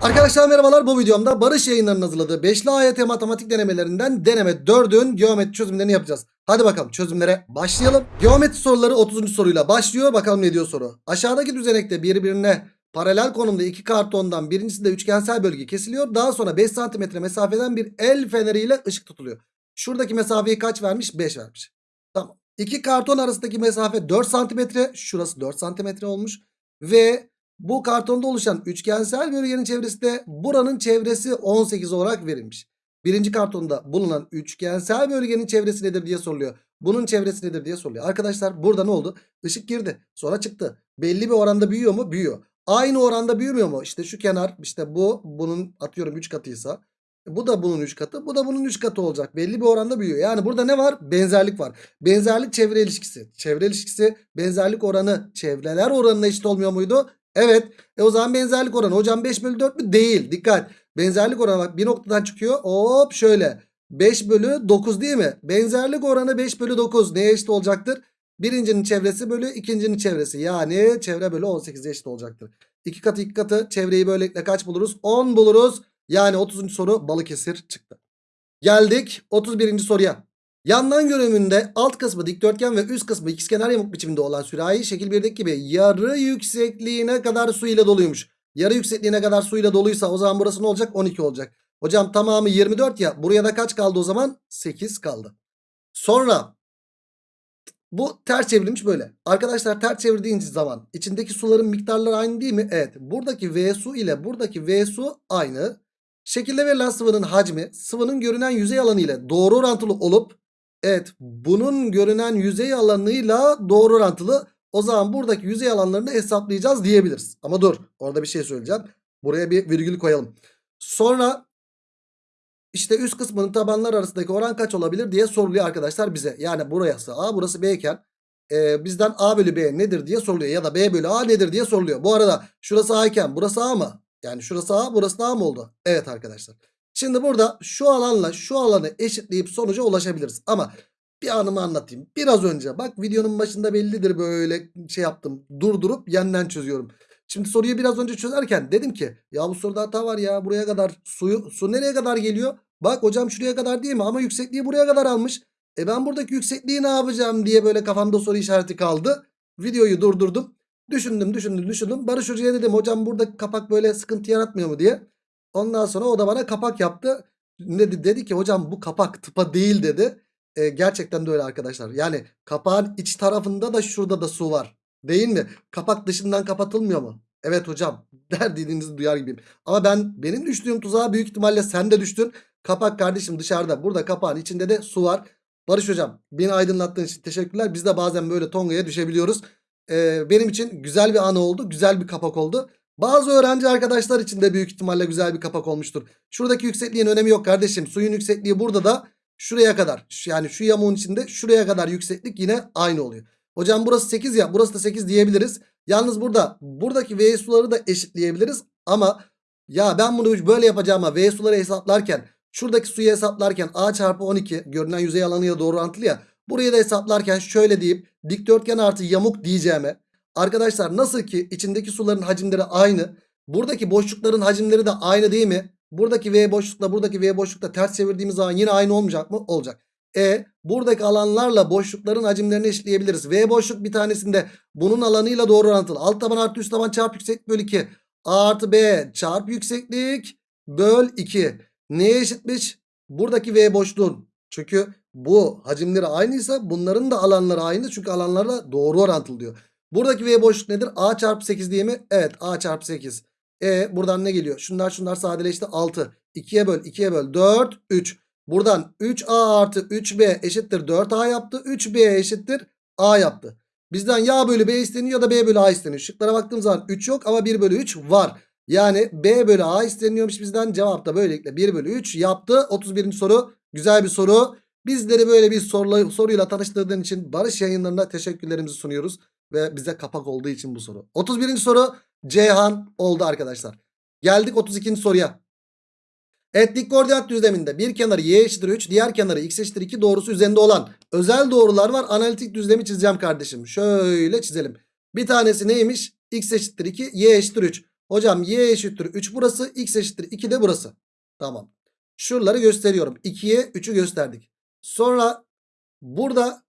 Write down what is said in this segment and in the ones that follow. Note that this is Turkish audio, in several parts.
Arkadaşlar merhabalar bu videomda Barış yayınlarının hazırladığı 5'li AYT matematik denemelerinden deneme 4'ün geometri çözümlerini yapacağız. Hadi bakalım çözümlere başlayalım. Geometri soruları 30. soruyla başlıyor. Bakalım ne diyor soru. Aşağıdaki düzenekte birbirine paralel konumda iki kartondan birincisinde üçgensel bölge kesiliyor. Daha sonra 5 cm mesafeden bir el feneriyle ışık tutuluyor. Şuradaki mesafeyi kaç vermiş? 5 vermiş. Tamam. İki karton arasındaki mesafe 4 cm. Şurası 4 cm olmuş. Ve bu kartonda oluşan üçgensel bölgenin çevresi de buranın çevresi 18 olarak verilmiş. Birinci kartonda bulunan üçgensel bölgenin çevresi nedir diye soruluyor. Bunun çevresi nedir diye soruluyor. Arkadaşlar burada ne oldu? Işık girdi. Sonra çıktı. Belli bir oranda büyüyor mu? Büyüyor. Aynı oranda büyümüyor mu? İşte şu kenar işte bu bunun atıyorum 3 katıysa. Bu da bunun 3 katı. Bu da bunun 3 katı olacak. Belli bir oranda büyüyor. Yani burada ne var? Benzerlik var. Benzerlik çevre ilişkisi. Çevre ilişkisi benzerlik oranı çevreler oranına eşit olmuyor muydu? Evet. E o zaman benzerlik oranı. Hocam 5 bölü 4 mü? Değil. Dikkat. Benzerlik oranı bak bir noktadan çıkıyor. Hop şöyle. 5 bölü 9 değil mi? Benzerlik oranı 5 bölü 9 neye eşit olacaktır? Birincinin çevresi bölü ikincinin çevresi. Yani çevre bölü 18'e eşit olacaktır. 2 katı 2 katı çevreyi böylelikle kaç buluruz? 10 buluruz. Yani 30. soru Balıkesir çıktı. Geldik 31. soruya. Yandan görünümünde alt kısmı dikdörtgen ve üst kısmı ikizkenar yamuk biçiminde olan sürahi şekil 1'deki gibi yarı yüksekliğine kadar su ile doluymuş. Yarı yüksekliğine kadar su ile doluysa o zaman burası ne olacak? 12 olacak. Hocam tamamı 24 ya. Buraya da kaç kaldı o zaman? 8 kaldı. Sonra bu ters çevrilmiş böyle. Arkadaşlar ters çevirdiğiniz zaman içindeki suların miktarları aynı değil mi? Evet. Buradaki V su ile buradaki V su aynı. Şekilde verilen sıvının hacmi sıvının görünen yüzey alanı ile doğru orantılı olup evet bunun görünen yüzey alanıyla doğru orantılı. O zaman buradaki yüzey alanlarını hesaplayacağız diyebiliriz. Ama dur orada bir şey söyleyeceğim. Buraya bir virgül koyalım. Sonra işte üst kısmının tabanlar arasındaki oran kaç olabilir diye soruluyor arkadaşlar bize. Yani burası A burası B iken e, bizden A bölü B nedir diye soruluyor. Ya da B bölü A nedir diye soruluyor. Bu arada şurası A iken burası A mı? Yani şurası A burası A mı oldu? Evet arkadaşlar. Şimdi burada şu alanla şu alanı eşitleyip sonuca ulaşabiliriz. Ama bir anımı anlatayım. Biraz önce bak videonun başında bellidir böyle şey yaptım. Durdurup yeniden çözüyorum. Şimdi soruyu biraz önce çözerken dedim ki ya bu soruda hata var ya buraya kadar suyu su nereye kadar geliyor? Bak hocam şuraya kadar değil mi? Ama yüksekliği buraya kadar almış. E ben buradaki yüksekliği ne yapacağım diye böyle kafamda soru işareti kaldı. Videoyu durdurdum. Düşündüm düşündüm düşündüm. Barış Hoca'ya dedim hocam burada kapak böyle sıkıntı yaratmıyor mu diye. Ondan sonra o da bana kapak yaptı. Dedi, dedi ki hocam bu kapak tıpa değil dedi. E, gerçekten de öyle arkadaşlar. Yani kapağın iç tarafında da şurada da su var. Değil mi? Kapak dışından kapatılmıyor mu? Evet hocam. Der dediğinizi duyar gibiyim. Ama ben benim düştüğüm tuzağa büyük ihtimalle sen de düştün. Kapak kardeşim dışarıda. Burada kapağın içinde de su var. Barış hocam beni aydınlattığın için teşekkürler. Biz de bazen böyle tongaya düşebiliyoruz. Ee, benim için güzel bir anı oldu. Güzel bir kapak oldu. Bazı öğrenci arkadaşlar için de büyük ihtimalle güzel bir kapak olmuştur. Şuradaki yüksekliğin önemi yok kardeşim. Suyun yüksekliği burada da şuraya kadar. Yani şu yamuğun içinde şuraya kadar yükseklik yine aynı oluyor. Hocam burası 8 ya burası da 8 diyebiliriz. Yalnız burada buradaki V suları da eşitleyebiliriz. Ama ya ben bunu böyle yapacağıma V suları hesaplarken şuradaki suyu hesaplarken A çarpı 12 görünen yüzey alanıyla doğru orantılı ya. Burayı da hesaplarken şöyle deyip dikdörtgen artı yamuk diyeceğime. Arkadaşlar nasıl ki içindeki suların hacimleri aynı. Buradaki boşlukların hacimleri de aynı değil mi? Buradaki V boşlukla buradaki V boşlukla ters çevirdiğimiz zaman yine aynı olmayacak mı? Olacak. E buradaki alanlarla boşlukların hacimlerini eşitleyebiliriz. V boşluk bir tanesinde bunun alanıyla doğru orantılı. Alt taban artı üst taban çarpı yükseklik bölü 2. A artı B çarpı yükseklik böl 2. Neye eşitmiş? Buradaki V boşluğun. Çünkü bu hacimleri aynıysa bunların da alanları aynı. Çünkü alanlarla doğru orantılı diyor. Buradaki V boşluk nedir? A çarpı 8 diye mi? Evet A çarpı 8. E buradan ne geliyor? Şunlar şunlar sadeleşti 6. 2'ye böl 2'ye böl 4 3. Buradan 3A artı 3B eşittir 4A yaptı. 3B eşittir A yaptı. Bizden ya bölü B isteniyor ya da B bölü A isteniyor. Şıklara baktığım zaman 3 yok ama 1 bölü 3 var. Yani B bölü A isteniyormuş bizden. Cevap da böylelikle 1 bölü 3 yaptı. 31. soru güzel bir soru. Bizleri böyle bir soruyla tanıştırdığın için Barış yayınlarına teşekkürlerimizi sunuyoruz. Ve bize kapak olduğu için bu soru. 31. soru Ceyhan oldu arkadaşlar. Geldik 32. soruya. Evet koordinat düzleminde bir kenarı y eşittir 3 diğer kenarı x eşittir 2 doğrusu üzerinde olan özel doğrular var. Analitik düzlemi çizeceğim kardeşim. Şöyle çizelim. Bir tanesi neymiş? x eşittir 2 y eşittir 3. Hocam y eşittir 3 burası. X eşittir 2 de burası. Tamam. Şuraları gösteriyorum. 2'ye 3'ü gösterdik. Sonra burada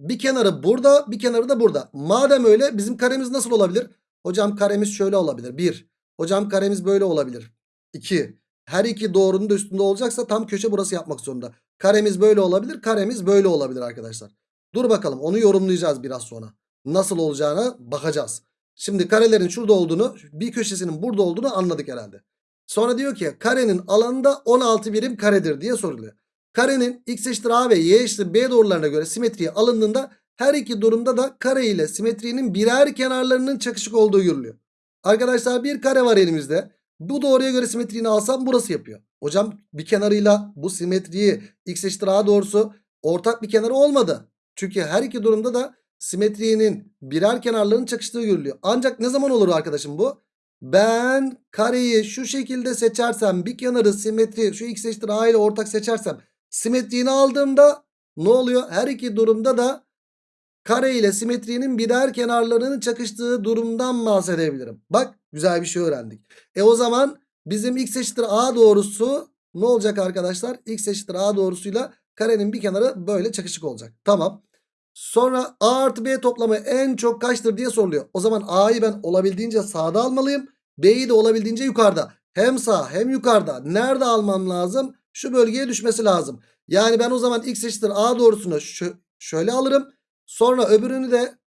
bir kenarı burada bir kenarı da burada. Madem öyle bizim karemiz nasıl olabilir? Hocam karemiz şöyle olabilir. 1. Hocam karemiz böyle olabilir. 2. Her iki doğrunun da üstünde olacaksa tam köşe burası yapmak zorunda. Karemiz böyle olabilir. Karemiz böyle olabilir arkadaşlar. Dur bakalım onu yorumlayacağız biraz sonra. Nasıl olacağına bakacağız. Şimdi karelerin şurada olduğunu bir köşesinin burada olduğunu anladık herhalde. Sonra diyor ki karenin alanında 16 birim karedir diye soruluyor. Karenin x eşittir a ve y eşittir b doğrularına göre simetriye alındığında her iki durumda da kare ile simetrinin birer kenarlarının çakışık olduğu görülüyor. Arkadaşlar bir kare var elimizde. Bu doğruya göre simetriğini alsam burası yapıyor. Hocam bir kenarıyla bu simetriyi x eşittir a doğrusu ortak bir kenarı olmadı. Çünkü her iki durumda da simetrinin birer kenarlarının çakıştığı görülüyor. Ancak ne zaman olur arkadaşım bu? Ben kareyi şu şekilde seçersem bir kenarı simetri şu x eşittir a ile ortak seçersem simetriğini aldığımda ne oluyor? Her iki durumda da kare ile simetrinin birer kenarlarının çakıştığı durumdan bahsedebilirim. Bak güzel bir şey öğrendik. E o zaman bizim x eşittir a doğrusu ne olacak arkadaşlar? x eşittir a doğrusuyla karenin bir kenarı böyle çakışık olacak. Tamam. Sonra a artı b toplamı en çok kaçtır diye soruluyor. O zaman a'yı ben olabildiğince sağda almalıyım. B'yi de olabildiğince yukarıda. Hem sağ hem yukarıda. Nerede almam lazım? Şu bölgeye düşmesi lazım. Yani ben o zaman x eşittir a doğrusunu şöyle alırım. Sonra öbürünü de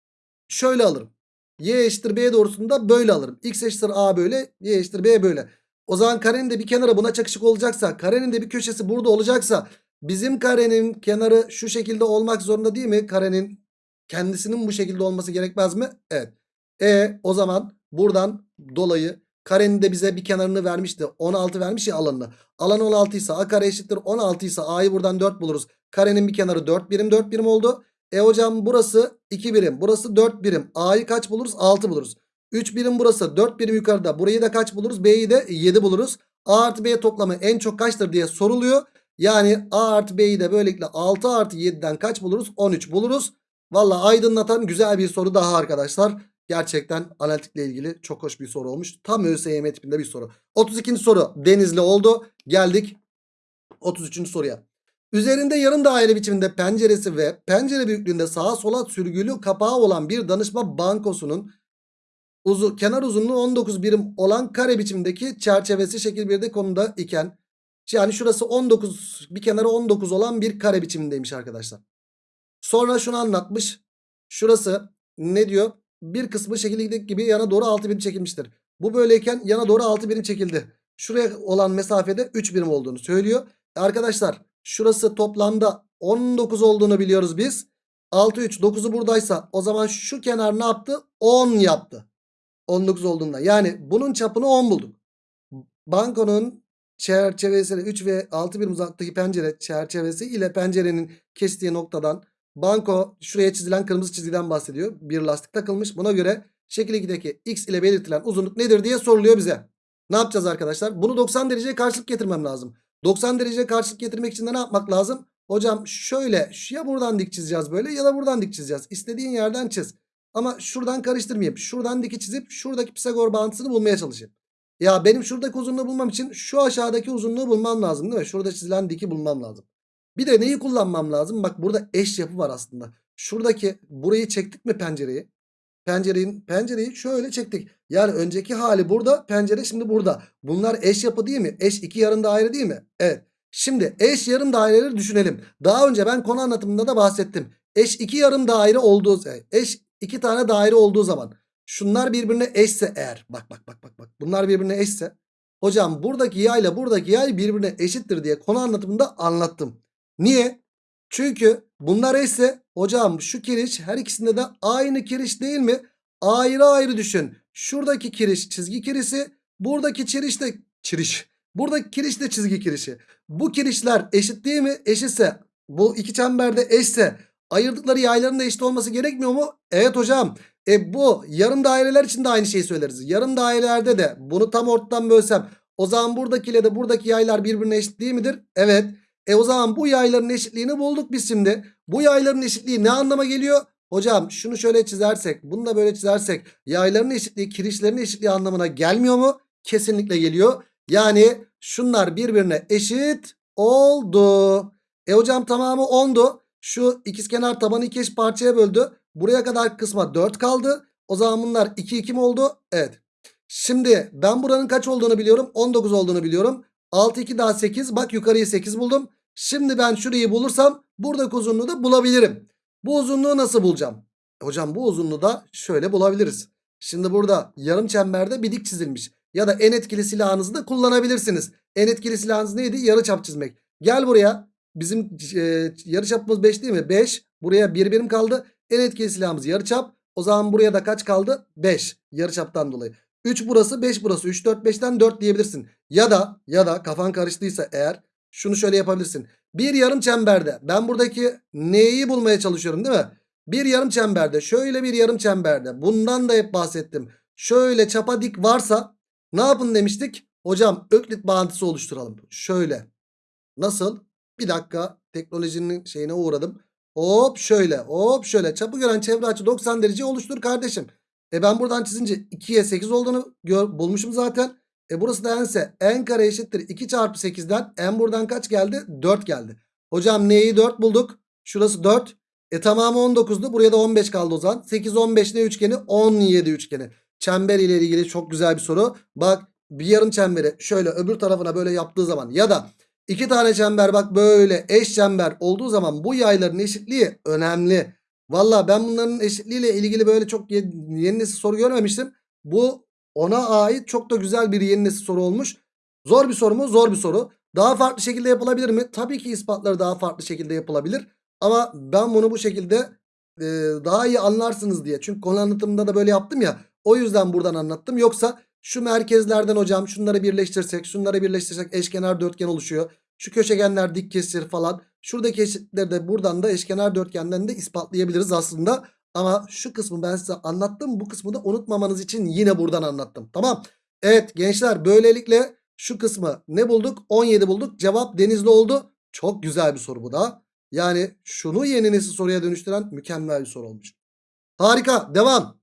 şöyle alırım. Y eşittir B doğrusunu da böyle alırım. X eşittir A böyle. Y eşittir B böyle. O zaman karenin de bir kenarı buna çakışık olacaksa. Karenin de bir köşesi burada olacaksa. Bizim karenin kenarı şu şekilde olmak zorunda değil mi? Karenin kendisinin bu şekilde olması gerekmez mi? Evet. E o zaman buradan dolayı karenin de bize bir kenarını vermişti. 16 vermiş ya alanını. Alan 16 ise a kare eşittir 16 ise a'yı buradan 4 buluruz. Karenin bir kenarı 4 birim 4 birim oldu. E hocam burası 2 birim. Burası 4 birim. A'yı kaç buluruz? 6 buluruz. 3 birim burası. 4 birim yukarıda. Burayı da kaç buluruz? B'yi de 7 buluruz. A artı B toplamı en çok kaçtır diye soruluyor. Yani A artı B'yi de böylelikle 6 artı 7'den kaç buluruz? 13 buluruz. Valla aydınlatan güzel bir soru daha arkadaşlar. Gerçekten analitikle ilgili çok hoş bir soru olmuş. Tam ÖSYM tipinde bir soru. 32. soru Denizli oldu. Geldik 33. soruya. Üzerinde yarım daire biçiminde penceresi ve pencere büyüklüğünde sağa sola sürgülü kapağı olan bir danışma bankosunun uzu, kenar uzunluğu 19 birim olan kare biçimdeki çerçevesi şekil 1'de konuda iken yani şurası 19 bir kenarı 19 olan bir kare biçimindeymiş arkadaşlar. Sonra şunu anlatmış. Şurası ne diyor? Bir kısmı şekildeki gibi yana doğru 6 birim çekilmiştir. Bu böyleyken yana doğru 6 birim çekildi. Şuraya olan mesafede 3 birim olduğunu söylüyor. Arkadaşlar şurası toplamda 19 olduğunu biliyoruz biz. 6 3 9'u buradaysa o zaman şu kenar ne yaptı? 10 yaptı. 19 olduğunda. Yani bunun çapını 10 bulduk. Bankonun çerçevesiyle 3 ve 6 birim uzaktaki pencere çerçevesi ile pencerenin kestiği noktadan banko şuraya çizilen kırmızı çizgiden bahsediyor. Bir lastik takılmış. Buna göre şekil 2'deki x ile belirtilen uzunluk nedir diye soruluyor bize. Ne yapacağız arkadaşlar? Bunu 90 dereceye karşılık getirmem lazım. 90 derece karşılık getirmek için de ne yapmak lazım? Hocam şöyle ya buradan dik çizeceğiz böyle ya da buradan dik çizeceğiz. İstediğin yerden çiz. Ama şuradan karıştırmayayım. Şuradan diki çizip şuradaki Pisagor bağıntısını bulmaya çalışayım. Ya benim şuradaki uzunluğu bulmam için şu aşağıdaki uzunluğu bulmam lazım değil mi? Şurada çizilen diki bulmam lazım. Bir de neyi kullanmam lazım? Bak burada eş yapı var aslında. Şuradaki burayı çektik mi pencereyi? Pencereyi, pencereyi şöyle çektik. Yani önceki hali burada pencere şimdi burada. Bunlar eş yapı değil mi? Eş iki yarım daire değil mi? Evet. Şimdi eş yarım daireleri düşünelim. Daha önce ben konu anlatımında da bahsettim. Eş iki yarım daire olduğu eş iki tane daire olduğu zaman şunlar birbirine eşse eğer bak bak bak bak bak bunlar birbirine eşse hocam buradaki yay ile buradaki yay birbirine eşittir diye konu anlatımında anlattım. Niye? Çünkü bunlar eşse hocam şu kiriş her ikisinde de aynı kiriş değil mi? Ayrı ayrı düşün. Şuradaki kiriş çizgi kirişi. Buradaki kiriş de kiriş. Buradaki kiriş de çizgi kirişi. Bu kirişler eşit değil mi? Eşitse bu iki çemberde eşse ayırdıkları yayların da eşit olması gerekmiyor mu? Evet hocam. E bu yarım daireler için de aynı şeyi söyleriz. Yarım dairelerde de bunu tam ortadan bölsem o zaman buradakiyle de buradaki yaylar birbirine eşit değil midir? Evet. E o zaman bu yayların eşitliğini bulduk biz şimdi. Bu yayların eşitliği ne anlama geliyor? Hocam şunu şöyle çizersek bunu da böyle çizersek yayların eşitliği kirişlerin eşitliği anlamına gelmiyor mu? Kesinlikle geliyor. Yani şunlar birbirine eşit oldu. E hocam tamamı 10'du. Şu ikizkenar tabanı iki eş parçaya böldü. Buraya kadar kısma 4 kaldı. O zaman bunlar 2 2 mi oldu? Evet. Şimdi ben buranın kaç olduğunu biliyorum. 19 olduğunu biliyorum. 6 2 daha 8. Bak yukarıyı 8 buldum. Şimdi ben şurayı bulursam buradaki uzunluğu da bulabilirim. Bu uzunluğu nasıl bulacağım? Hocam bu uzunluğu da şöyle bulabiliriz. Şimdi burada yarım çemberde bir dik çizilmiş. Ya da en etkili silahınızı da kullanabilirsiniz. En etkili silahınız neydi? Yarı çap çizmek. Gel buraya. Bizim e, yarı çapımız 5 değil mi? 5. Buraya 1 birim kaldı. En etkili silahımız yarı çap. O zaman buraya da kaç kaldı? 5. Yarı çaptan dolayı. 3 burası 5 burası. 3 4 5'ten 4 diyebilirsin. Ya da ya da kafan karıştıysa eğer şunu şöyle yapabilirsin. Bir yarım çemberde ben buradaki neyi bulmaya çalışıyorum değil mi? Bir yarım çemberde şöyle bir yarım çemberde bundan da hep bahsettim. Şöyle çapa dik varsa ne yapın demiştik? Hocam öklit bağıntısı oluşturalım. Şöyle. Nasıl? Bir dakika teknolojinin şeyine uğradım. Hop şöyle hop şöyle çapı gören çevre açı 90 derece oluştur kardeşim. E ben buradan çizince 2'ye 8 olduğunu gör, bulmuşum zaten. E burası da n'se n kare eşittir 2 çarpı 8'den n buradan kaç geldi? 4 geldi. Hocam neyi 4 bulduk? Şurası 4. E tamamı 19'du. Buraya da 15 kaldı o zaman. 8 15 ne üçgeni? 17 üçgeni. Çember ile ilgili çok güzel bir soru. Bak bir yarım çemberi şöyle öbür tarafına böyle yaptığı zaman ya da iki tane çember bak böyle eş çember olduğu zaman bu yayların eşitliği önemli. Valla ben bunların eşitliğiyle ilgili böyle çok ye- yeni nesil soru görmemiştim. Bu ona ait çok da güzel bir yeni nesil soru olmuş. Zor bir soru mu? Zor bir soru. Daha farklı şekilde yapılabilir mi? Tabii ki ispatları daha farklı şekilde yapılabilir. Ama ben bunu bu şekilde e, daha iyi anlarsınız diye. Çünkü konu anlatımında da böyle yaptım ya. O yüzden buradan anlattım. Yoksa şu merkezlerden hocam şunları birleştirsek, şunları birleştirsek eşkenar dörtgen oluşuyor. Şu köşegenler dik kesir falan. Şuradaki eşitleri de buradan da eşkenar dörtgenden de ispatlayabiliriz aslında. Ama şu kısmı ben size anlattım. Bu kısmı da unutmamanız için yine buradan anlattım. Tamam. Evet gençler böylelikle şu kısmı ne bulduk? 17 bulduk. Cevap Denizli oldu. Çok güzel bir soru bu da. Yani şunu yeni nesil soruya dönüştüren mükemmel bir soru olmuş. Harika. Devam.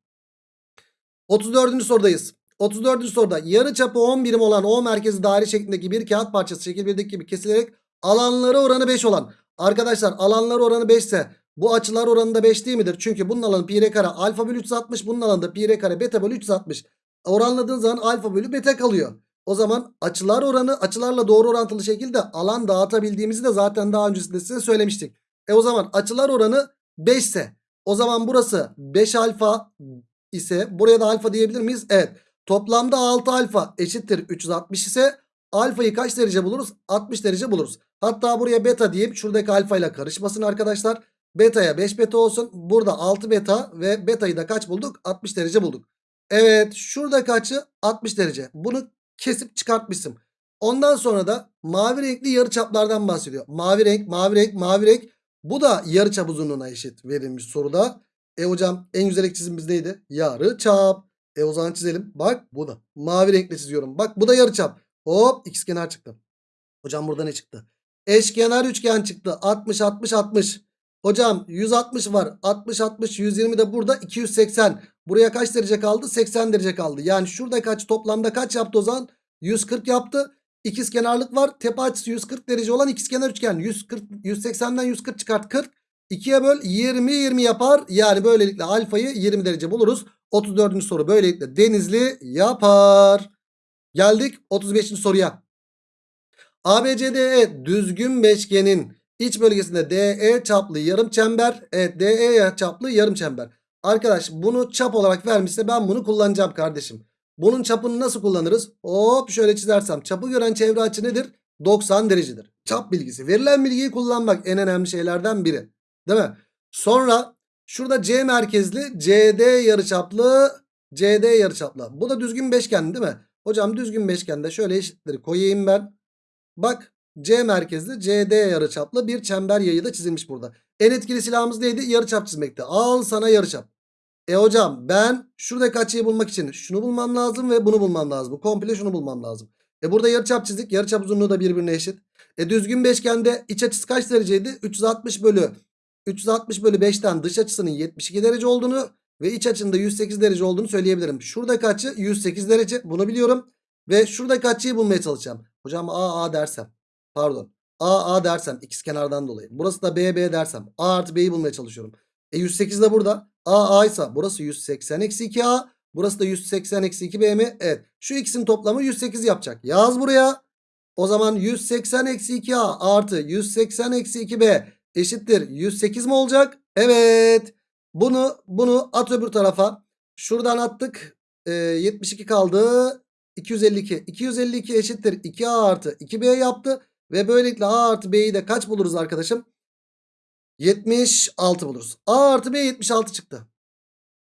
34. sorudayız. 34. soruda yarı çapı 10 birim olan O merkezi daire şeklindeki bir kağıt parçası şekil 1'deki gibi kesilerek alanları oranı 5 olan. Arkadaşlar alanlar oranı 5 ise bu açılar oranı da 5 değil midir? Çünkü bunun alanı pi r kare alfa bölü 360 bunun alanı da pi r kare beta bölü 360. Oranladığın zaman alfa bölü beta kalıyor. O zaman açılar oranı açılarla doğru orantılı şekilde alan dağıtabildiğimizi de zaten daha öncesinde size söylemiştik. E o zaman açılar oranı 5 ise o zaman burası 5 alfa ise buraya da alfa diyebilir miyiz? Evet. Toplamda 6 alfa eşittir 360 ise alfayı kaç derece buluruz? 60 derece buluruz. Hatta buraya beta diyeyim şuradaki alfa ile karışmasın arkadaşlar. Beta'ya 5 beta olsun. Burada 6 beta ve beta'yı da kaç bulduk? 60 derece bulduk. Evet şuradaki açı 60 derece. Bunu kesip çıkartmışım. Ondan sonra da mavi renkli yarıçaplardan bahsediyor. Mavi renk, mavi renk, mavi renk. Bu da yarıçap uzunluğuna eşit verilmiş soruda. E hocam en güzel çizimimiz neydi? Yarıçap. E o zaman çizelim. Bak bu da. Mavi renkle çiziyorum. Bak bu da yarıçap. Hop ikizkenar çıktı. Hocam burada ne çıktı? Eşkenar üçgen çıktı. 60 60 60. Hocam 160 var. 60 60 120 de burada 280. Buraya kaç derece kaldı? 80 derece kaldı. Yani şurada kaç toplamda kaç yaptı o zaman? 140 yaptı. İkiz kenarlık var. Tepe açısı 140 derece olan ikizkenar üçgen. 140 180'den 140 çıkart 40. 2'ye böl 20 20 yapar. Yani böylelikle alfayı 20 derece buluruz. 34. soru böylelikle Denizli yapar. Geldik 35. soruya. ABCDE düzgün beşgenin iç bölgesinde DE çaplı yarım çember. Evet DE çaplı yarım çember. Arkadaş bunu çap olarak vermişse ben bunu kullanacağım kardeşim. Bunun çapını nasıl kullanırız? Hop şöyle çizersem çapı gören çevre açı nedir? 90 derecedir. Çap bilgisi. Verilen bilgiyi kullanmak en önemli şeylerden biri. Değil mi? Sonra şurada C merkezli CD yarıçaplı CD yarıçaplı. Bu da düzgün beşgen değil mi? Hocam düzgün beşgende şöyle eşitleri koyayım ben. Bak C merkezli CD yarıçaplı bir çember yayı da çizilmiş burada. En etkili silahımız neydi? Yarıçap çizmekti. Al sana yarıçap. E hocam ben şuradaki açıyı bulmak için şunu bulmam lazım ve bunu bulmam lazım. Komple şunu bulmam lazım. E burada yarıçap çizdik. Yarıçap uzunluğu da birbirine eşit. E düzgün beşgende iç açısı kaç dereceydi? 360 bölü 360 bölü 5'ten dış açısının 72 derece olduğunu ve iç açının da 108 derece olduğunu söyleyebilirim. Şuradaki açı 108 derece bunu biliyorum. Ve şuradaki açıyı bulmaya çalışacağım. Hocam A A dersem pardon A A dersem ikizkenardan dolayı. Burası da B B dersem A artı B'yi bulmaya çalışıyorum. E 108 de burada. A A ise burası 180 eksi 2A. Burası da 180 eksi 2B mi? Evet. Şu ikisinin toplamı 108 yapacak. Yaz buraya. O zaman 180 eksi 2A artı 180 eksi 2B eşittir 108 mi olacak? Evet. Bunu bunu at öbür tarafa. Şuradan attık. Ee, 72 kaldı. 252. 252 eşittir 2A artı 2B yaptı. Ve böylelikle A artı B'yi de kaç buluruz arkadaşım? 76 buluruz. A artı B 76 çıktı.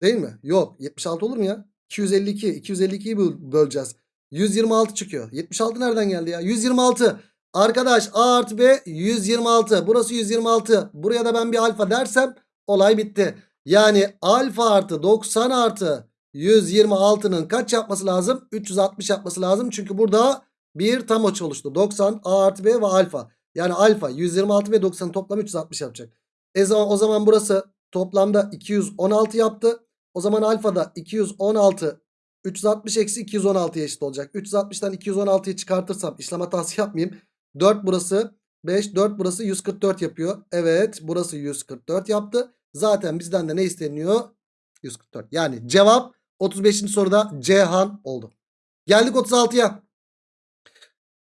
Değil mi? Yok. 76 olur mu ya? 252. 252'yi böl- böleceğiz. 126 çıkıyor. 76 nereden geldi ya? 126. Arkadaş A artı B 126. Burası 126. Buraya da ben bir alfa dersem olay bitti. Yani alfa artı 90 artı 126'nın kaç yapması lazım? 360 yapması lazım. Çünkü burada bir tam açı oluştu. 90 A artı B ve alfa. Yani alfa 126 ve 90 toplam 360 yapacak. E zaman, o zaman burası toplamda 216 yaptı. O zaman alfa da 216 360 eksi 216'ya eşit olacak. 360'tan 216'yı çıkartırsam işlem hatası yapmayayım. 4 burası 5 4 burası 144 yapıyor. Evet burası 144 yaptı. Zaten bizden de ne isteniyor? 144. Yani cevap 35. soruda Cihan oldu. Geldik 36'ya.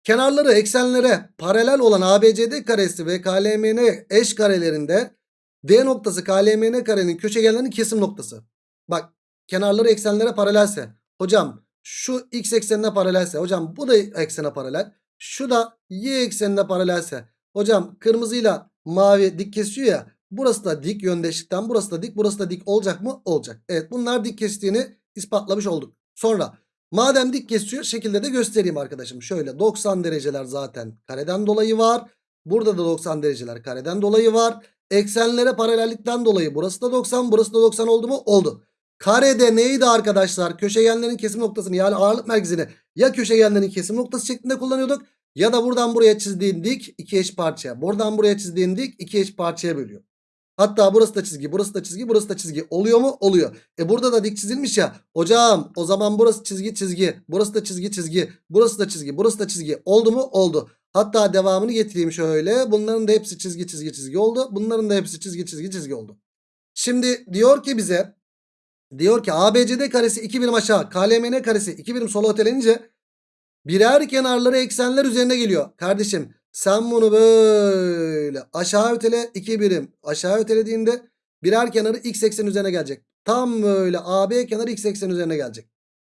Kenarları eksenlere paralel olan ABCD karesi ve KLMN eş karelerinde D noktası KLMN karenin köşegenlerinin kesim noktası. Bak kenarları eksenlere paralelse. Hocam şu x eksenine paralelse. Hocam bu da eksene paralel. Şu da y eksenine paralelse. Hocam kırmızıyla mavi dik kesiyor ya. Burası da dik yöndeşlikten burası da dik burası da dik olacak mı? Olacak. Evet bunlar dik kestiğini ispatlamış olduk. Sonra madem dik kesiyor şekilde de göstereyim arkadaşım. Şöyle 90 dereceler zaten kareden dolayı var. Burada da 90 dereceler kareden dolayı var. Eksenlere paralellikten dolayı burası da 90 burası da 90 oldu mu? Oldu. Karede neydi arkadaşlar? Köşegenlerin kesim noktasını yani ağırlık merkezini ya köşegenlerin kesim noktası şeklinde kullanıyorduk. Ya da buradan buraya çizdiğin dik iki eş parçaya. Buradan buraya çizdiğin dik iki eş parçaya bölüyor. Hatta burası da çizgi, burası da çizgi, burası da çizgi. Oluyor mu? Oluyor. E burada da dik çizilmiş ya. Hocam o zaman burası çizgi çizgi. Burası da çizgi çizgi. Burası da çizgi, burası da çizgi. Oldu mu? Oldu. Hatta devamını getireyim şöyle. Bunların da hepsi çizgi çizgi çizgi oldu. Bunların da hepsi çizgi çizgi çizgi oldu. Şimdi diyor ki bize diyor ki ABCD karesi 2 birim aşağı KLMN karesi 2 birim sola ötelenince birer kenarları eksenler üzerine geliyor. Kardeşim sen bunu böyle aşağı ötele 2 birim aşağı ötelediğinde birer kenarı x eksen üzerine gelecek. Tam böyle AB kenarı x eksen üzerine gelecek.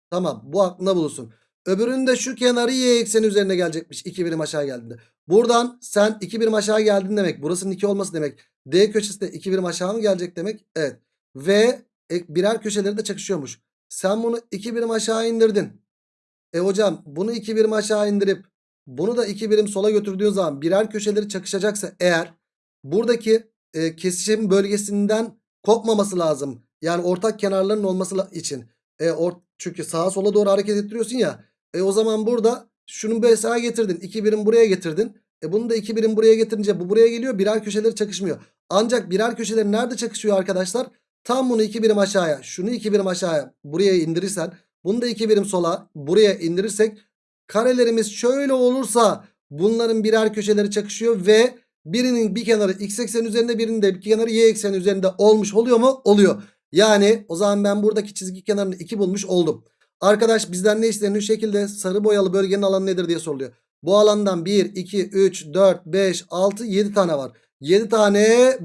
Tamam bu aklında bulunsun. Öbüründe şu kenarı y ekseni üzerine gelecekmiş 2 birim aşağı geldiğinde. Buradan sen 2 birim aşağı geldin demek. Burasının 2 olması demek. D köşesi de 2 birim aşağı mı gelecek demek? Evet. Ve birer köşeleri de çakışıyormuş. Sen bunu 2 birim aşağı indirdin. E hocam bunu 2 birim aşağı indirip bunu da 2 birim sola götürdüğün zaman birer köşeleri çakışacaksa eğer buradaki e, kesişim bölgesinden kopmaması lazım. Yani ortak kenarların olması için. E, or çünkü sağa sola doğru hareket ettiriyorsun ya. E o zaman burada şunu mesela getirdin. 2 birim buraya getirdin. E bunu da 2 birim buraya getirince bu buraya geliyor. Birer köşeleri çakışmıyor. Ancak birer köşeleri nerede çakışıyor arkadaşlar? Tam bunu 2 birim aşağıya, şunu 2 birim aşağıya buraya indirirsen, bunu da 2 birim sola buraya indirirsek karelerimiz şöyle olursa bunların birer köşeleri çakışıyor ve birinin bir kenarı x eksen üzerinde birinin de bir kenarı y eksen üzerinde olmuş oluyor mu? Oluyor. Yani o zaman ben buradaki çizgi kenarını 2 bulmuş oldum. Arkadaş bizden ne isteniyor? Şekilde sarı boyalı bölgenin alanı nedir diye soruluyor. Bu alandan 1, 2, 3, 4, 5, 6, 7 tane var. 7 tane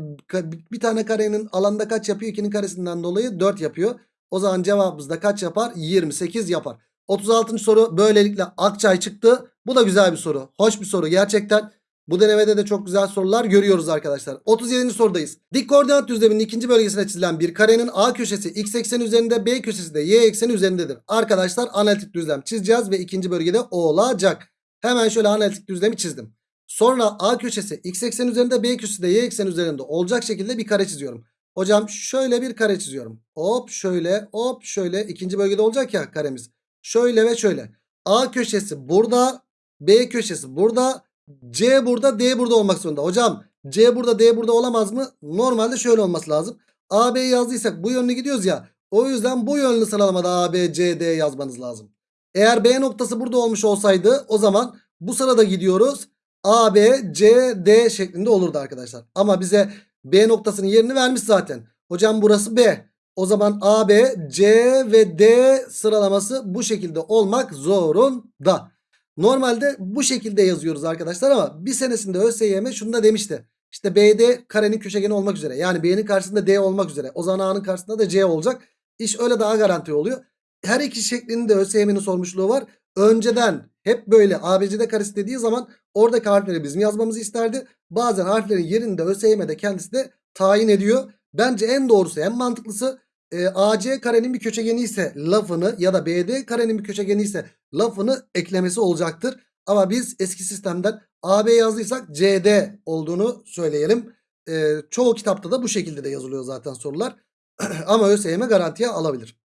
bir tane karenin alanda kaç yapıyor? 2'nin karesinden dolayı 4 yapıyor. O zaman cevabımız da kaç yapar? 28 yapar. 36. soru böylelikle Akçay çıktı. Bu da güzel bir soru. Hoş bir soru gerçekten. Bu denemede de çok güzel sorular görüyoruz arkadaşlar. 37. sorudayız. Dik koordinat düzleminin ikinci bölgesine çizilen bir karenin A köşesi x eksen üzerinde B köşesi de y ekseni üzerindedir. Arkadaşlar analitik düzlem çizeceğiz ve ikinci bölgede olacak. Hemen şöyle analitik düzlemi çizdim. Sonra A köşesi x eksen üzerinde B köşesi de y eksen üzerinde olacak şekilde bir kare çiziyorum. Hocam şöyle bir kare çiziyorum. Hop şöyle hop şöyle ikinci bölgede olacak ya karemiz. Şöyle ve şöyle. A köşesi burada B köşesi burada C burada D burada olmak zorunda. Hocam C burada D burada olamaz mı? Normalde şöyle olması lazım. AB yazdıysak bu yönlü gidiyoruz ya. O yüzden bu yönlü sıralamada A, B, C, D yazmanız lazım. Eğer B noktası burada olmuş olsaydı o zaman bu sırada gidiyoruz. A, B, C, D şeklinde olurdu arkadaşlar. Ama bize B noktasının yerini vermiş zaten. Hocam burası B. O zaman A, B, C ve D sıralaması bu şekilde olmak zorunda. Normalde bu şekilde yazıyoruz arkadaşlar ama bir senesinde ÖSYM şunu da demişti. İşte BD karenin köşegeni olmak üzere. Yani B'nin karşısında D olmak üzere. O zaman A'nın karşısında da C olacak. İş öyle daha garanti oluyor. Her iki şeklinde ÖSYM'nin sormuşluğu var. Önceden hep böyle ABCD karesi dediği zaman oradaki harfleri bizim yazmamızı isterdi. Bazen harflerin yerinde ÖSYM'de kendisi de tayin ediyor. Bence en doğrusu en mantıklısı e, AC karenin bir köşegeni ise lafını ya da BD karenin bir köşegeni ise lafını eklemesi olacaktır. Ama biz eski sistemden AB yazdıysak CD olduğunu söyleyelim. E, çoğu kitapta da bu şekilde de yazılıyor zaten sorular. Ama ÖSYM garantiye alabilir.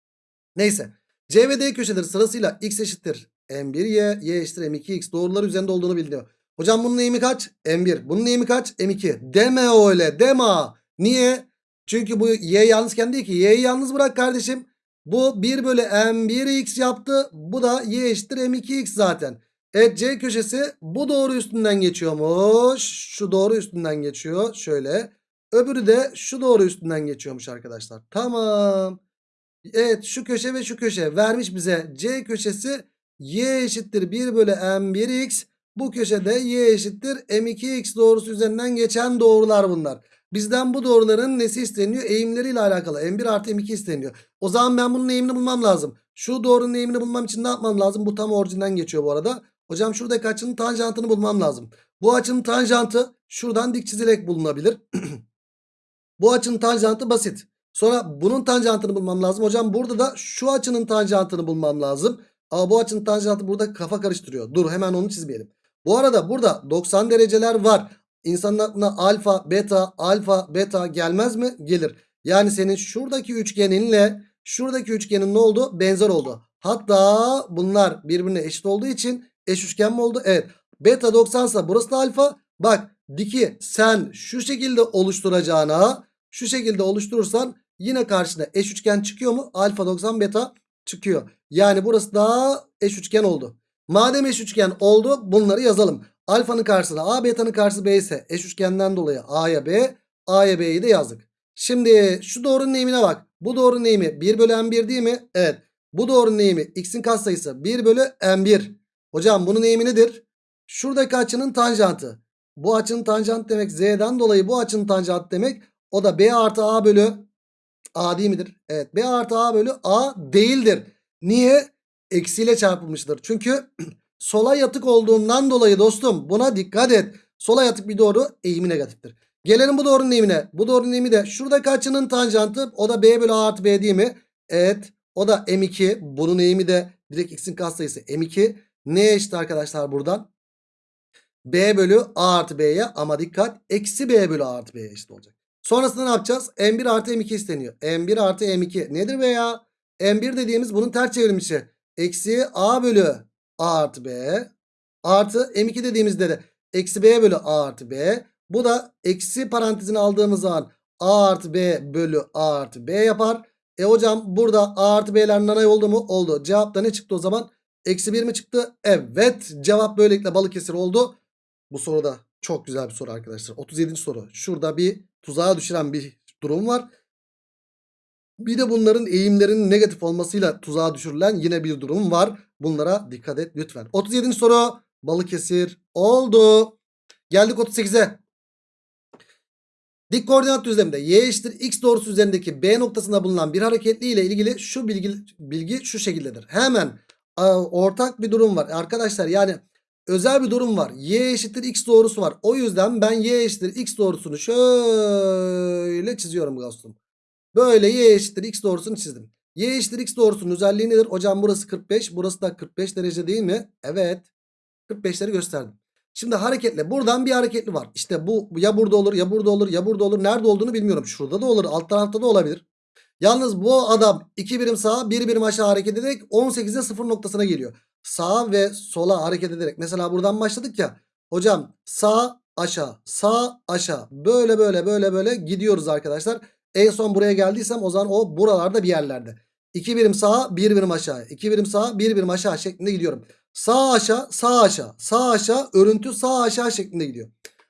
Neyse. C ve D köşeleri sırasıyla x eşittir M1Y, Y eşittir M2X doğrular üzerinde olduğunu biliniyor. Hocam bunun eğimi kaç? M1. Bunun eğimi kaç? M2. Deme öyle deme. Niye? Çünkü bu Y yalnızken değil ki. Y'yi yalnız bırak kardeşim. Bu 1 bölü M1X yaptı. Bu da Y eşittir M2X zaten. Evet C köşesi bu doğru üstünden geçiyormuş. Şu doğru üstünden geçiyor. Şöyle. Öbürü de şu doğru üstünden geçiyormuş arkadaşlar. Tamam. Evet şu köşe ve şu köşe vermiş bize. C köşesi Y eşittir 1 bölü M1X. Bu köşede Y eşittir M2X doğrusu üzerinden geçen doğrular bunlar. Bizden bu doğruların nesi isteniyor? Eğimleriyle alakalı. M1 artı M2 isteniyor. O zaman ben bunun eğimini bulmam lazım. Şu doğrunun eğimini bulmam için ne yapmam lazım? Bu tam orijinden geçiyor bu arada. Hocam şuradaki açının tanjantını bulmam lazım. Bu açının tanjantı şuradan dik çizilerek bulunabilir. bu açının tanjantı basit. Sonra bunun tanjantını bulmam lazım. Hocam burada da şu açının tanjantını bulmam lazım. Ama bu açının tanjantı burada kafa karıştırıyor. Dur hemen onu çizmeyelim. Bu arada burada 90 dereceler var. İnsanın aklına alfa, beta, alfa, beta gelmez mi? Gelir. Yani senin şuradaki üçgeninle şuradaki üçgenin ne oldu? Benzer oldu. Hatta bunlar birbirine eşit olduğu için eş üçgen mi oldu? Evet. Beta 90 ise burası da alfa. Bak diki sen şu şekilde oluşturacağına şu şekilde oluşturursan yine karşına eş üçgen çıkıyor mu? Alfa 90 beta çıkıyor. Yani burası da eş üçgen oldu. Madem eş üçgen oldu bunları yazalım. Alfanın karşısına A beta'nın karşısı B ise eş üçgenden dolayı A'ya B A'ya B'yi de yazdık. Şimdi şu doğrunun eğimine bak. Bu doğrunun eğimi 1 bölü M1 değil mi? Evet. Bu doğrunun eğimi x'in katsayısı 1 bölü M1. Hocam bunun eğimi nedir? Şuradaki açının tanjantı. Bu açının tanjantı demek Z'den dolayı bu açının tanjantı demek. O da B artı A bölü A değil midir? Evet B artı A bölü A değildir. Niye? Eksiyle çarpılmıştır. Çünkü sola yatık olduğundan dolayı dostum buna dikkat et. Sola yatık bir doğru eğimi negatiftir. Gelelim bu doğrunun eğimine. Bu doğrunun eğimi de şuradaki açının tanjantı o da B bölü A artı B değil mi? Evet o da M2. Bunun eğimi de direkt x'in katsayısı M2. Ne eşit arkadaşlar buradan? B bölü A artı B'ye ama dikkat eksi B bölü A artı B'ye eşit olacak. Sonrasında ne yapacağız? M1 artı M2 isteniyor. M1 artı M2 nedir be ya? M1 dediğimiz bunun ters çevrilmişi. Eksi A bölü A artı B artı M2 dediğimizde de eksi B bölü A artı B. Bu da eksi parantezini aldığımız zaman A artı B bölü A artı B yapar. E hocam burada A artı B'ler nanay oldu mu? Oldu. Cevapta ne çıktı o zaman? Eksi 1 mi çıktı? Evet. Cevap böylelikle Balıkesir oldu. Bu soruda çok güzel bir soru arkadaşlar. 37. soru. Şurada bir tuzağa düşüren bir durum var. Bir de bunların eğimlerinin negatif olmasıyla tuzağa düşürülen yine bir durum var. Bunlara dikkat et lütfen. 37. soru Balıkesir oldu. Geldik 38'e. Dik koordinat düzleminde y eşittir x doğrusu üzerindeki B noktasında bulunan bir hareketli ile ilgili şu bilgi, bilgi şu şekildedir. Hemen ortak bir durum var. Arkadaşlar yani özel bir durum var. Y eşittir x doğrusu var. O yüzden ben y eşittir x doğrusunu şöyle çiziyorum dostum. Böyle y eşittir x doğrusunu çizdim. Y eşittir x doğrusunun özelliği nedir? Hocam burası 45 burası da 45 derece değil mi? Evet. 45'leri gösterdim. Şimdi hareketle buradan bir hareketli var. İşte bu ya burada olur ya burada olur ya burada olur. Nerede olduğunu bilmiyorum. Şurada da olur alt tarafta da olabilir. Yalnız bu adam 2 birim sağa 1 birim aşağı hareket ederek 18'de 0 noktasına geliyor. Sağa ve sola hareket ederek. Mesela buradan başladık ya. Hocam sağ aşağı sağ aşağı böyle böyle böyle böyle gidiyoruz arkadaşlar. En son buraya geldiysem o zaman o buralarda bir yerlerde. 2 birim sağa 1 birim aşağı 2 birim sağa 1 birim aşağı şeklinde gidiyorum. Sağ aşağı sağ aşağı sağ aşağı örüntü sağ aşağı şeklinde gidiyor.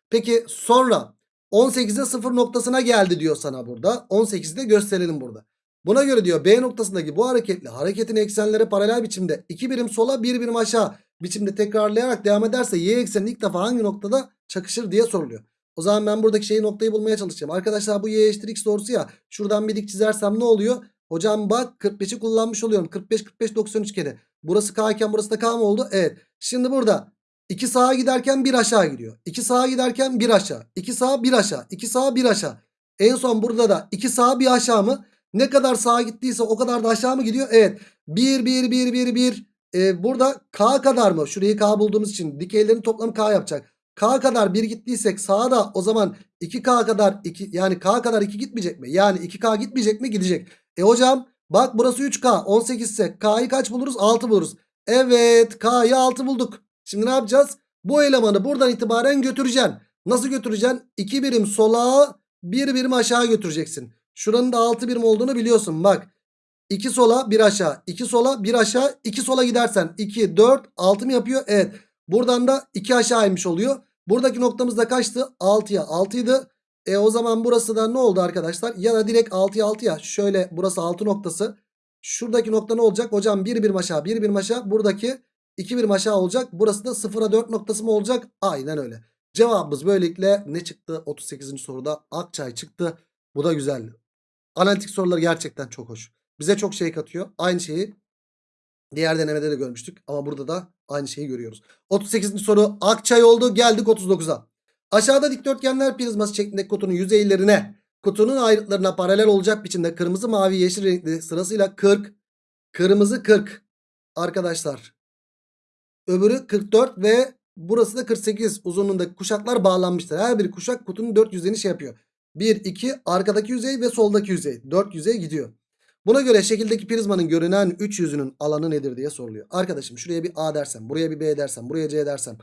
Peki sonra 18'de 0 noktasına geldi diyor sana burada. 18'de gösterelim burada. Buna göre diyor B noktasındaki bu hareketli hareketin eksenleri paralel biçimde 2 birim sola 1 birim aşağı biçimde tekrarlayarak devam ederse y ekseni ilk defa hangi noktada çakışır diye soruluyor. O zaman ben buradaki şeyi noktayı bulmaya çalışacağım. Arkadaşlar bu y eşittir x doğrusu ya. Şuradan bir dik çizersem ne oluyor? Hocam bak 45'i kullanmış oluyorum. 45 45 93 kere. Burası k iken burası da k mı oldu? Evet. Şimdi burada 2 sağa giderken 1 aşağı gidiyor. 2 sağa giderken 1 aşağı. 2 sağa 1 aşağı. 2 sağa 1 aşağı. En son burada da 2 sağa 1 aşağı mı? Ne kadar sağa gittiyse o kadar da aşağı mı gidiyor? Evet. 1 1 1 1 1. Ee, burada k kadar mı? Şurayı k bulduğumuz için dikeylerin toplamı k yapacak. K kadar 1 gittiysek sağa da o zaman 2K kadar 2 yani K kadar 2 gitmeyecek mi? Yani 2K gitmeyecek mi? Gidecek. E hocam bak burası 3K 18 ise K'yı kaç buluruz? 6 buluruz. Evet K'yı 6 bulduk. Şimdi ne yapacağız? Bu elemanı buradan itibaren götüreceksin. Nasıl götüreceksin? 2 birim sola 1 birim aşağı götüreceksin. Şuranın da 6 birim olduğunu biliyorsun. Bak 2 sola 1 aşağı 2 sola 1 aşağı 2 sola gidersen 2 4 6 mı yapıyor? Evet. Buradan da 2 aşağı inmiş oluyor. Buradaki noktamız da kaçtı? 6'ya 6 idi. E o zaman burası da ne oldu arkadaşlar? Ya da direkt 6'ya 6 ya. Şöyle burası 6 noktası. Şuradaki nokta ne olacak? Hocam 1 birim aşağı 1 birim aşağı. Buradaki 2 birim aşağı olacak. Burası da 0'a 4 noktası mı olacak? Aynen öyle. Cevabımız böylelikle ne çıktı? 38. soruda Akçay çıktı. Bu da güzel. Analitik sorular gerçekten çok hoş. Bize çok şey katıyor. Aynı şeyi diğer denemede de görmüştük. Ama burada da aynı şeyi görüyoruz. 38. soru Akçay oldu. Geldik 39'a. Aşağıda dikdörtgenler prizması şeklindeki kutunun yüzeylerine kutunun ayrıtlarına paralel olacak biçimde kırmızı mavi yeşil renkli sırasıyla 40 kırmızı 40 arkadaşlar. Öbürü 44 ve burası da 48 uzunluğundaki kuşaklar bağlanmıştır. Her bir kuşak kutunun 4 yüzeyini şey yapıyor. 1 2 arkadaki yüzey ve soldaki yüzey 4 yüzey gidiyor. Buna göre şekildeki prizmanın görünen 3 yüzünün alanı nedir diye soruluyor. Arkadaşım şuraya bir A dersem, buraya bir B dersem, buraya C dersem.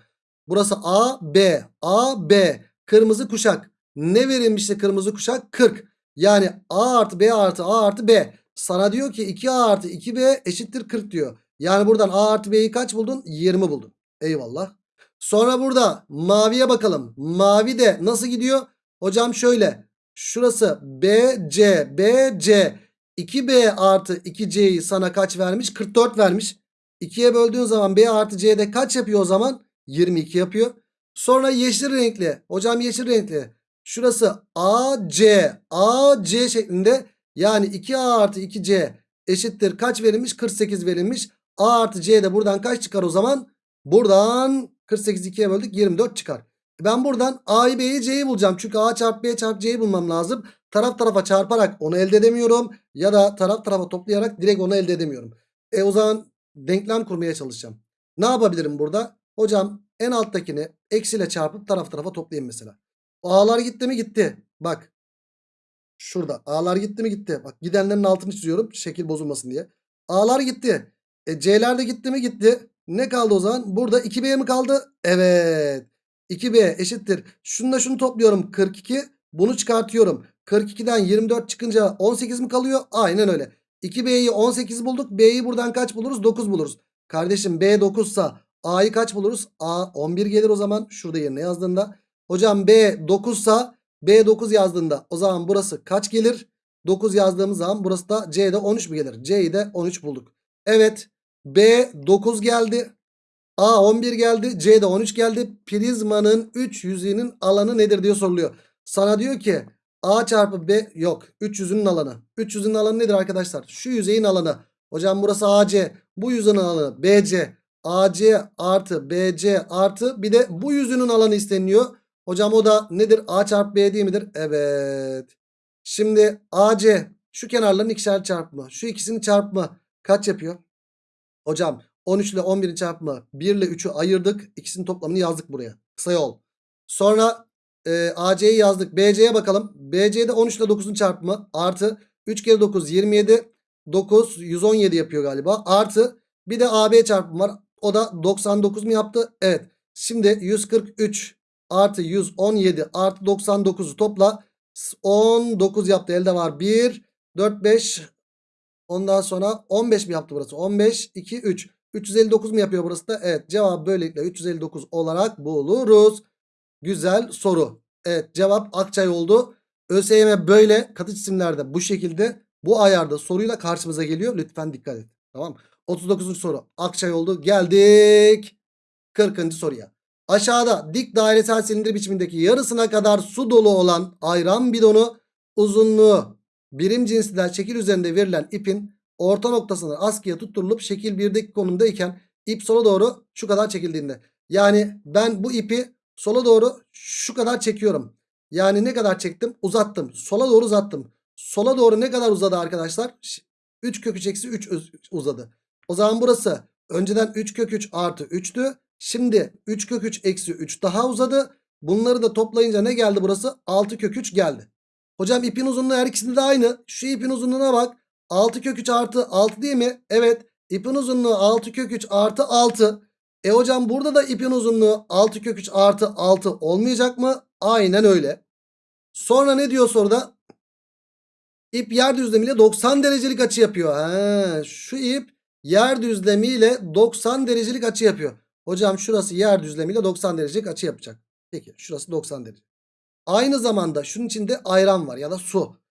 Burası A, B, A, B. Kırmızı kuşak. Ne verilmişti kırmızı kuşak? 40. Yani A artı B artı A artı B. Sana diyor ki 2A artı 2B eşittir 40 diyor. Yani buradan A artı B'yi kaç buldun? 20 buldun. Eyvallah. Sonra burada maviye bakalım. Mavi de nasıl gidiyor? Hocam şöyle. Şurası B, C, B, C. 2B artı 2C'yi sana kaç vermiş? 44 vermiş. 2'ye böldüğün zaman B artı C'de kaç yapıyor o zaman? 22 yapıyor. Sonra yeşil renkli. Hocam yeşil renkli. Şurası AC. AC şeklinde. Yani 2A artı 2C eşittir. Kaç verilmiş? 48 verilmiş. A artı C de buradan kaç çıkar o zaman? Buradan 48 2'ye böldük 24 çıkar. Ben buradan A'yı B'yi C'yi bulacağım. Çünkü A çarpı B çarpı C'yi bulmam lazım. Taraf tarafa çarparak onu elde edemiyorum. Ya da taraf tarafa toplayarak direkt onu elde edemiyorum. E o zaman denklem kurmaya çalışacağım. Ne yapabilirim burada? Hocam en alttakini eksiyle çarpıp taraf tarafa toplayayım mesela. A'lar gitti mi gitti. Bak. Şurada. A'lar gitti mi gitti. Bak gidenlerin altını çiziyorum. Şekil bozulmasın diye. A'lar gitti. E, C'ler de gitti mi gitti. Ne kaldı o zaman? Burada 2B mi kaldı? Evet. 2B eşittir. Şununla şunu topluyorum. 42. Bunu çıkartıyorum. 42'den 24 çıkınca 18 mi kalıyor? Aynen öyle. 2B'yi 18 bulduk. B'yi buradan kaç buluruz? 9 buluruz. Kardeşim B 9 sa A'yı kaç buluruz? A 11 gelir o zaman. Şurada yerine yazdığında. Hocam B 9 sa B 9 yazdığında o zaman burası kaç gelir? 9 yazdığımız zaman burası da C'de 13 mi gelir? C'yi de 13 bulduk. Evet. B 9 geldi. A 11 geldi. C'de 13 geldi. Prizmanın 3 yüzeyinin alanı nedir diye soruluyor. Sana diyor ki A çarpı B yok. 3 yüzünün alanı. 3 yüzünün alanı nedir arkadaşlar? Şu yüzeyin alanı. Hocam burası AC. Bu yüzünün alanı BC. AC artı BC artı bir de bu yüzünün alanı isteniyor. Hocam o da nedir? A çarpı B değil midir? Evet. Şimdi AC şu kenarların ikişer çarpımı. Şu ikisinin çarpımı kaç yapıyor? Hocam 13 ile 11'in çarpımı 1 ile 3'ü ayırdık. İkisinin toplamını yazdık buraya. Kısa yol. Sonra e, AC'yi yazdık. BC'ye bakalım. BC'de 13 ile 9'un çarpımı artı 3 kere 9 27 9 117 yapıyor galiba. Artı bir de AB çarpımı var. O da 99 mu yaptı? Evet. Şimdi 143 artı 117 artı 99'u topla. 19 yaptı elde var. 1, 4, 5 ondan sonra 15 mi yaptı burası? 15, 2, 3. 359 mu yapıyor burası da? Evet cevap böylelikle 359 olarak buluruz. Güzel soru. Evet cevap Akçay oldu. ÖSYM böyle katı cisimlerde bu şekilde bu ayarda soruyla karşımıza geliyor. Lütfen dikkat et. Tamam. 39. soru Akçay oldu. Geldik 40. soruya. Aşağıda dik dairesel silindir biçimindeki yarısına kadar su dolu olan ayran bidonu uzunluğu birim cinsinden şekil üzerinde verilen ipin orta noktasına askıya tutturulup şekil 1'deki konumdayken ip sola doğru şu kadar çekildiğinde. Yani ben bu ipi sola doğru şu kadar çekiyorum. Yani ne kadar çektim? Uzattım. Sola doğru uzattım. Sola doğru ne kadar uzadı arkadaşlar? 3 kök 3 eksi 3 uzadı. O zaman burası önceden 3 kök 3 artı 3'tü. Şimdi 3 kök 3 eksi 3 daha uzadı. Bunları da toplayınca ne geldi burası? 6 kök 3 geldi. Hocam ipin uzunluğu her ikisinde de aynı. Şu ipin uzunluğuna bak. 6 kök 3 artı 6 değil mi? Evet. İpin uzunluğu 6 kök 3 artı 6. E hocam burada da ipin uzunluğu 6 kök 3 artı 6 olmayacak mı? Aynen öyle. Sonra ne diyor soruda? İp yer düzlemiyle 90 derecelik açı yapıyor. Ha, şu ip yer düzlemiyle 90 derecelik açı yapıyor. Hocam şurası yer düzlemiyle 90 derecelik açı yapacak. Peki şurası 90 derece. Aynı zamanda şunun içinde ayran var ya da su.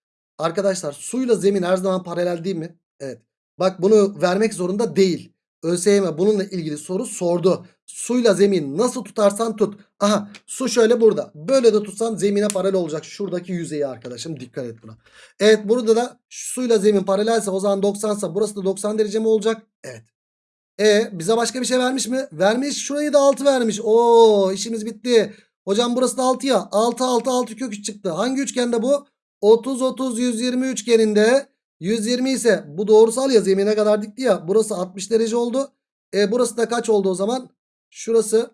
Arkadaşlar suyla zemin her zaman paralel değil mi? Evet. Bak bunu vermek zorunda değil. ÖSYM bununla ilgili soru sordu. Suyla zemin nasıl tutarsan tut. Aha su şöyle burada. Böyle de tutsan zemine paralel olacak. Şuradaki yüzeyi arkadaşım dikkat et buna. Evet burada da suyla zemin paralelse o zaman 90 sa burası da 90 derece mi olacak? Evet. E bize başka bir şey vermiş mi? Vermiş. Şurayı da 6 vermiş. Oo işimiz bitti. Hocam burası da 6 ya. 6 6 6 kök 3 çıktı. Hangi üçgende bu? 30 30 120 üçgeninde 120 ise bu doğrusal ya zemine kadar dikti ya. Burası 60 derece oldu. E burası da kaç oldu o zaman? Şurası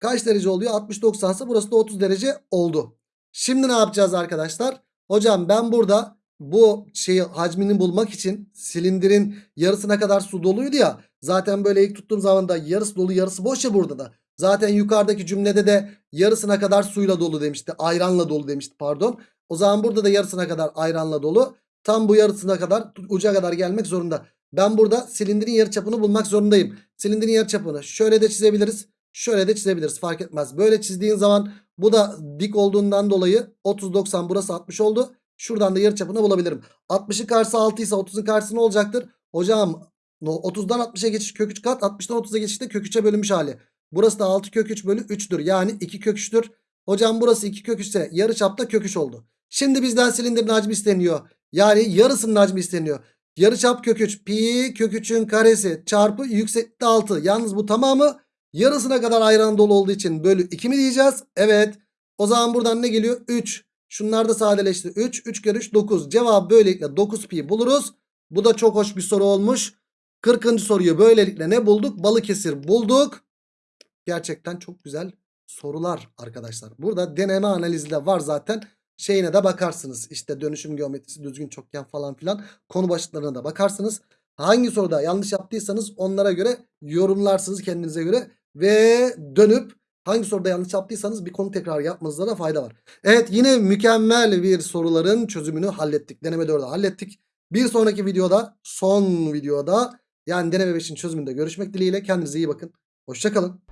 kaç derece oluyor? 60 90 ise burası da 30 derece oldu. Şimdi ne yapacağız arkadaşlar? Hocam ben burada bu şeyi hacmini bulmak için silindirin yarısına kadar su doluydu ya. Zaten böyle ilk tuttuğum zaman da yarısı dolu yarısı boş ya burada da. Zaten yukarıdaki cümlede de yarısına kadar suyla dolu demişti. Ayranla dolu demişti pardon. O zaman burada da yarısına kadar ayranla dolu. Tam bu yarısına kadar uca kadar gelmek zorunda. Ben burada silindirin yarıçapını bulmak zorundayım. Silindirin yarıçapını şöyle de çizebiliriz. Şöyle de çizebiliriz fark etmez. Böyle çizdiğin zaman bu da dik olduğundan dolayı 30-90 burası 60 oldu. Şuradan da yarıçapını bulabilirim. 60'ın karşısı 6 ise 30'un karşısı ne olacaktır? Hocam 30'dan 60'a geçiş kök 3 kat 60'dan 30'a geçişte kök 3'e bölünmüş hali. Burası da 6 kök 3 bölü 3'tür. Yani 2 kök 3'tür. Hocam burası 2 kök 3 ise yarıçapta kök 3 oldu. Şimdi bizden silindirin hacmi isteniyor. Yani yarısının hacmi isteniyor. Yarıçap kök 3 pi kök 3'ün karesi çarpı yükseklikte 6. Yalnız bu tamamı yarısına kadar ayran dolu olduğu için bölü 2 mi diyeceğiz? Evet. O zaman buradan ne geliyor? 3. Şunlar da sadeleşti. 3. 3 kere 3 9. Cevap böylelikle 9 pi buluruz. Bu da çok hoş bir soru olmuş. 40. soruyu böylelikle ne bulduk? Balıkesir bulduk. Gerçekten çok güzel sorular arkadaşlar. Burada deneme analizi de var zaten. Şeyine de bakarsınız. İşte dönüşüm geometrisi, düzgün çokgen falan filan. Konu başlıklarına da bakarsınız. Hangi soruda yanlış yaptıysanız onlara göre yorumlarsınız kendinize göre. Ve dönüp hangi soruda yanlış yaptıysanız bir konu tekrar yapmanızda da fayda var. Evet yine mükemmel bir soruların çözümünü hallettik. Deneme 4'ü hallettik. Bir sonraki videoda son videoda yani deneme 5'in çözümünde görüşmek dileğiyle. Kendinize iyi bakın. Hoşçakalın.